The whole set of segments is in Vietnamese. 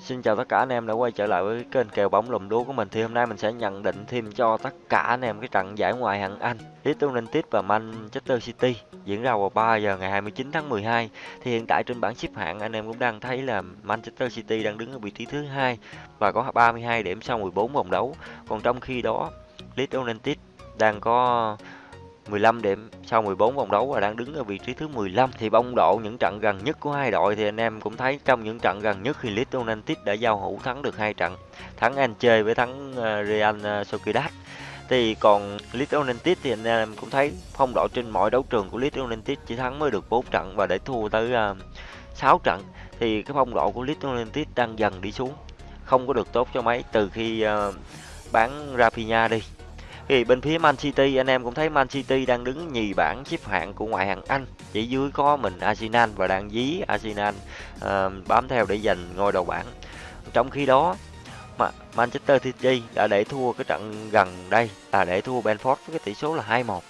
Xin chào tất cả anh em đã quay trở lại với kênh kèo bóng lùm đố của mình. Thì hôm nay mình sẽ nhận định thêm cho tất cả anh em cái trận giải ngoại hạng Anh Leeds United và Manchester City diễn ra vào 3 giờ ngày 29 tháng 12 thì hiện tại trên bảng xếp hạng anh em cũng đang thấy là Manchester City đang đứng ở vị trí thứ hai và có 32 điểm sau 14 vòng đấu. Còn trong khi đó Leeds United đang có 15 điểm sau 14 vòng đấu và đang đứng ở vị trí thứ 15 thì bóng độ những trận gần nhất của hai đội thì anh em cũng thấy trong những trận gần nhất thì Leeds United đã giao hữu thắng được hai trận thắng Anche với thắng ờ, Real ờ, Sociedad. Thì còn Leeds United thì anh em cũng thấy phong độ trên mọi đấu trường của Leeds United chỉ thắng mới được 4 trận và để thua tới ờ, uh, 6 trận thì cái phong độ của Leeds United đang dần đi xuống không có được tốt cho mấy từ khi uh, bán Rafinha đi thì bên phía Man City anh em cũng thấy Man City đang đứng nhì bảng xếp hạng của ngoại hạng Anh. Chỉ dưới có mình Arsenal và đang dí Arsenal uh, bám theo để giành ngôi đầu bảng. Trong khi đó mà Manchester City đã để thua cái trận gần đây là để thua Benford với cái tỷ số là 2-1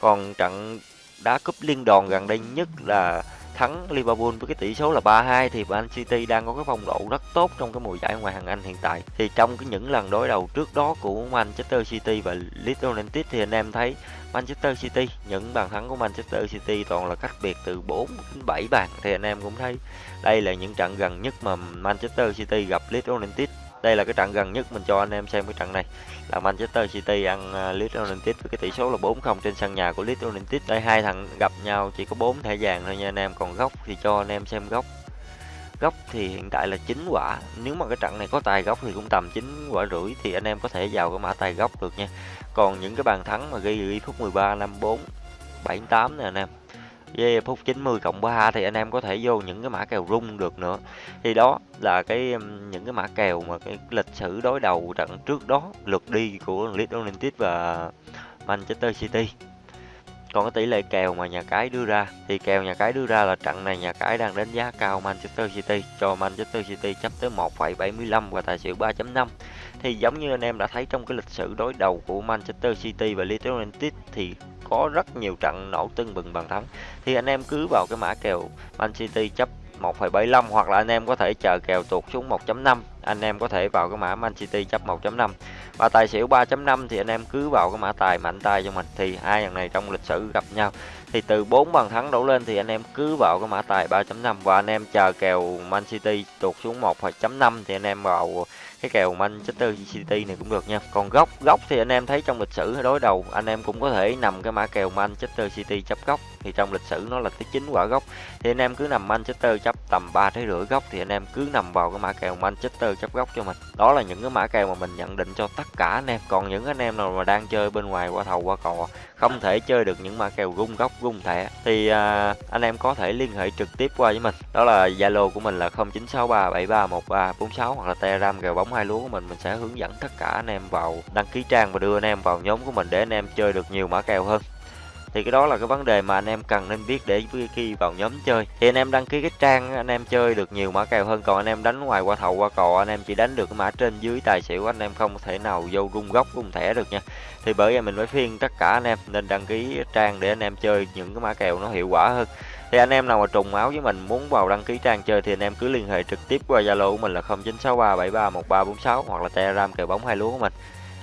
còn trận đá cúp liên đoàn gần đây nhất là thắng Liverpool với cái tỷ số là 3-2 thì Man City đang có cái phong độ rất tốt trong cái mùa giải ngoại hạng Anh hiện tại. Thì trong cái những lần đối đầu trước đó của Manchester City và Leeds United thì anh em thấy Manchester City, những bàn thắng của Manchester City toàn là cách biệt từ 4 đến 7 bàn thì anh em cũng thấy đây là những trận gần nhất mà Manchester City gặp Leeds United đây là cái trận gần nhất mình cho anh em xem cái trận này là Manchester City ăn à, Leeds United với cái tỷ số là 4-0 trên sân nhà của Leeds United. Đây hai thằng gặp nhau chỉ có 4 thẻ vàng thôi nha anh em, còn góc thì cho anh em xem góc. Góc thì hiện tại là 9 quả. Nếu mà cái trận này có tài góc thì cũng tầm 9 quả rưỡi thì anh em có thể vào cái mã tài góc được nha. Còn những cái bàn thắng mà ghi ghi phút 13, 54, 78 nè anh em với phút 90 cộng 3 thì anh em có thể vô những cái mã kèo rung được nữa. Thì đó là cái những cái mã kèo mà cái lịch sử đối đầu trận trước đó lượt đi của Leeds United và Manchester City. Còn cái tỷ lệ kèo mà nhà cái đưa ra thì kèo nhà cái đưa ra là trận này nhà cái đang đánh giá cao Manchester City cho Manchester City chấp tới 1,75 và tài xỉu 3.5 thì giống như anh em đã thấy trong cái lịch sử đối đầu của Manchester City và Leeds United thì có rất nhiều trận nổ tưng bừng bàn thắng. Thì anh em cứ vào cái mã kèo Man City chấp 1,75 hoặc là anh em có thể chờ kèo tuột xuống 1.5 anh em có thể vào cái mã Man City chấp 1.5 và tài xỉu 3.5 thì anh em cứ vào cái mã tài mạnh tay cho mình. Thì hai thằng này trong lịch sử gặp nhau. Thì từ 4 bàn thắng đổ lên thì anh em cứ vào cái mã tài 3.5 và anh em chờ kèo Man City tuột xuống 1.5 thì anh em vào cái kèo Manchester City này cũng được nha. Còn góc góc thì anh em thấy trong lịch sử đối đầu, anh em cũng có thể nằm cái mã kèo Manchester City chấp góc. Thì trong lịch sử nó là tới chín quả góc. Thì anh em cứ nằm Manchester chấp tầm 3 trái rưỡi góc, thì anh em cứ nằm vào cái mã kèo Manchester chấp góc cho mình. Đó là những cái mã kèo mà mình nhận định cho tất cả anh em. Còn những anh em nào mà đang chơi bên ngoài, qua thầu, qua cò không thể chơi được những mã kèo rung góc rung thẻ. Thì à, anh em có thể liên hệ trực tiếp qua với mình. Đó là zalo của mình là 0963731346 hoặc là telegram kèo bóng hai lúa của mình. Mình sẽ hướng dẫn tất cả anh em vào đăng ký trang và đưa anh em vào nhóm của mình để anh em chơi được nhiều mã kèo hơn thì cái đó là cái vấn đề mà anh em cần nên biết để khi vào nhóm chơi thì anh em đăng ký cái trang anh em chơi được nhiều mã kèo hơn còn anh em đánh ngoài qua thầu qua cò anh em chỉ đánh được cái mã trên dưới tài xỉu anh em không thể nào vô rung góc rung thẻ được nha thì bởi vậy mình mới phiên tất cả anh em nên đăng ký trang để anh em chơi những cái mã kèo nó hiệu quả hơn thì anh em nào mà trùng máu với mình muốn vào đăng ký trang chơi thì anh em cứ liên hệ trực tiếp qua zalo của mình là 0963731346 hoặc là telegram kèo bóng hai lúa của mình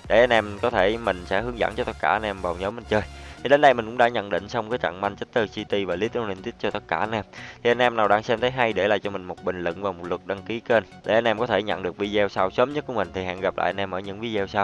để anh em có thể mình sẽ hướng dẫn cho tất cả anh em vào nhóm mình chơi thì đến đây mình cũng đã nhận định xong cái trận Manchester City và Leeds United cho tất cả anh em. Thì anh em nào đang xem thấy hay để lại cho mình một bình luận và một lượt đăng ký kênh. Để anh em có thể nhận được video sau sớm nhất của mình, thì hẹn gặp lại anh em ở những video sau.